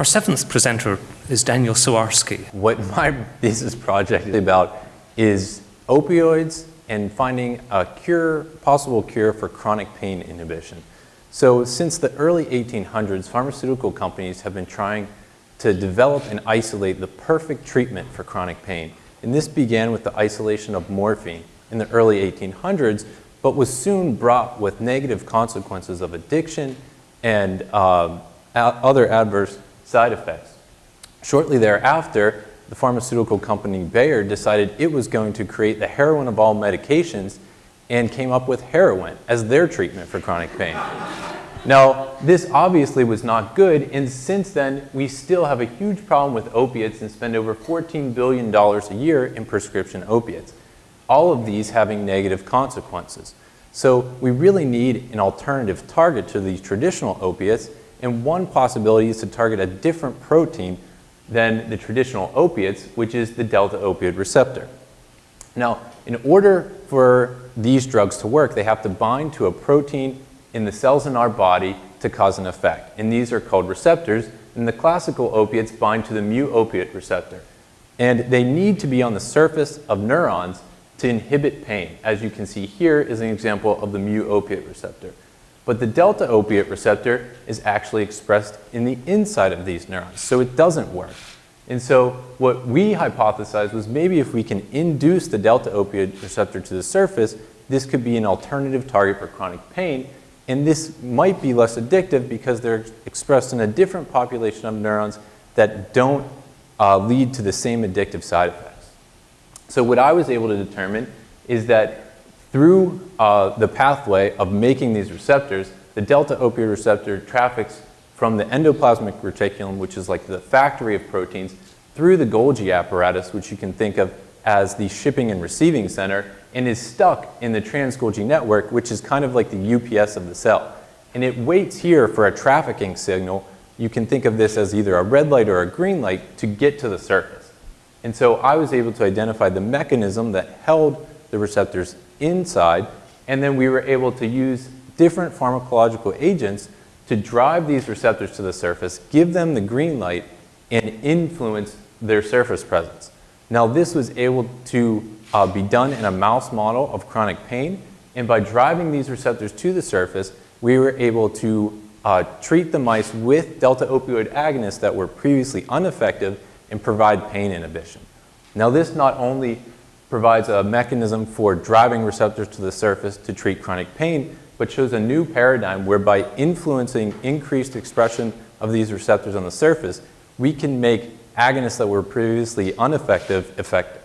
Our seventh presenter is Daniel Sawarski. What my thesis project is about is opioids and finding a cure, possible cure for chronic pain inhibition. So since the early 1800s, pharmaceutical companies have been trying to develop and isolate the perfect treatment for chronic pain. And this began with the isolation of morphine in the early 1800s, but was soon brought with negative consequences of addiction and uh, other adverse side effects. Shortly thereafter, the pharmaceutical company Bayer decided it was going to create the heroin of all medications and came up with heroin as their treatment for chronic pain. Now, this obviously was not good, and since then, we still have a huge problem with opiates and spend over $14 billion a year in prescription opiates. All of these having negative consequences. So we really need an alternative target to these traditional opiates, and one possibility is to target a different protein than the traditional opiates, which is the delta opioid receptor. Now, in order for these drugs to work, they have to bind to a protein in the cells in our body to cause an effect. And these are called receptors, and the classical opiates bind to the mu opiate receptor. And they need to be on the surface of neurons to inhibit pain. As you can see here is an example of the mu opiate receptor. But the delta opiate receptor is actually expressed in the inside of these neurons, so it doesn't work. And so what we hypothesized was maybe if we can induce the delta opioid receptor to the surface, this could be an alternative target for chronic pain and this might be less addictive because they're expressed in a different population of neurons that don't uh, lead to the same addictive side effects. So what I was able to determine is that through uh, the pathway of making these receptors, the delta opioid receptor traffics from the endoplasmic reticulum, which is like the factory of proteins, through the Golgi apparatus, which you can think of as the shipping and receiving center, and is stuck in the trans-Golgi network, which is kind of like the UPS of the cell. And it waits here for a trafficking signal. You can think of this as either a red light or a green light to get to the surface. And so I was able to identify the mechanism that held the receptors inside, and then we were able to use different pharmacological agents to drive these receptors to the surface, give them the green light, and influence their surface presence. Now this was able to uh, be done in a mouse model of chronic pain. And by driving these receptors to the surface, we were able to uh, treat the mice with delta opioid agonists that were previously ineffective and provide pain inhibition. Now this not only provides a mechanism for driving receptors to the surface to treat chronic pain, but shows a new paradigm whereby influencing increased expression of these receptors on the surface, we can make agonists that were previously ineffective effective.